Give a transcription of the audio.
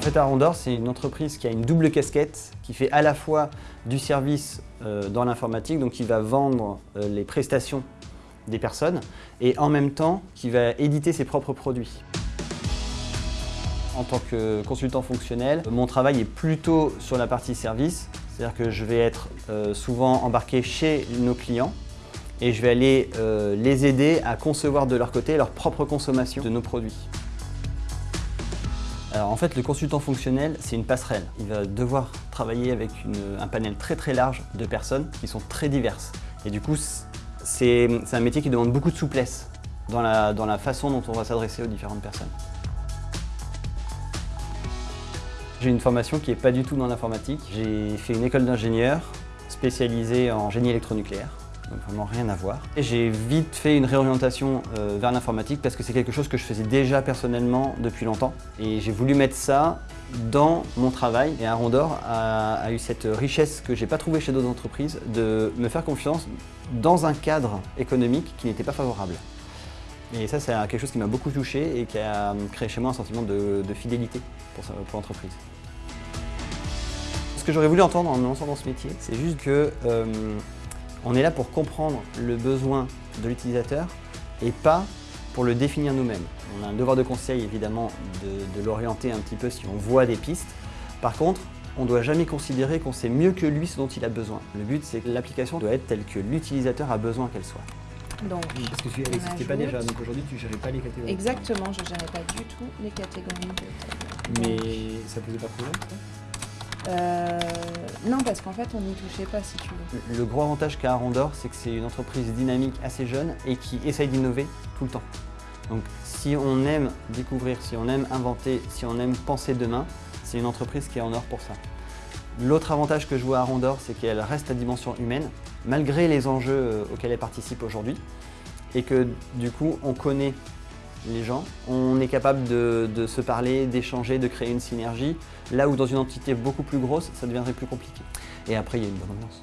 fait, Arondor, c'est une entreprise qui a une double casquette, qui fait à la fois du service euh, dans l'informatique, donc qui va vendre euh, les prestations des personnes, et en même temps, qui va éditer ses propres produits. En tant que consultant fonctionnel, mon travail est plutôt sur la partie service, c'est-à-dire que je vais être euh, souvent embarqué chez nos clients et je vais aller les aider à concevoir de leur côté leur propre consommation de nos produits. Alors en fait, le consultant fonctionnel, c'est une passerelle. Il va devoir travailler avec un panel très très large de personnes qui sont très diverses. Et du coup, c'est un métier qui demande beaucoup de souplesse dans la, façon dont on va s'adresser aux différentes personnes. J'ai une formation qui n'est pas du tout dans l'informatique. J'ai fait une école d'ingénieur spécialisée en génie électronucléaire vraiment rien à voir. J'ai vite fait une réorientation euh, vers l'informatique parce que c'est quelque chose que je faisais déjà personnellement depuis longtemps. Et j'ai voulu mettre ça dans mon travail. Et Arondor a, a eu cette richesse que j'ai pas trouvée chez d'autres entreprises de me faire confiance dans un cadre économique qui n'était pas favorable. Et ça, c'est quelque chose qui m'a beaucoup touché et qui a créé chez moi un sentiment de, fidélité pour, l'entreprise. Ce que j'aurais voulu entendre en me lançant dans ce métier, c'est juste que euh, on est là pour comprendre le besoin de l'utilisateur et pas pour le définir nous-mêmes. On a un devoir de conseil évidemment de, l'orienter un petit peu si on voit des pistes. Par contre, on ne doit jamais considérer qu'on sait mieux que lui ce dont il a besoin. Le but, c'est que l'application doit être telle que l'utilisateur a besoin qu'elle soit. Donc, Parce que tu n'existais pas déjà, donc aujourd'hui tu ne gérais pas les catégories. Exactement, je ne gérais pas du tout les catégories. Mais ça ne posait pas problème euh, non, parce qu'en fait, on n'y touchait pas, si tu veux. Le gros avantage qu'a Arondor, c'est que c'est une entreprise dynamique assez jeune et qui essaye d'innover tout le temps. Donc, si on aime découvrir, si on aime inventer, si on aime penser demain, c'est une entreprise qui est en or pour ça. L'autre avantage que je vois à Arondor, c'est qu'elle reste à dimension humaine, malgré les enjeux euh, auxquels elle participe aujourd'hui, et que du coup, on connaît les gens. On est capable de, se parler, d'échanger, de créer une synergie, là où dans une entité beaucoup plus grosse, ça deviendrait plus compliqué. Et après, il y a une bonne ambiance.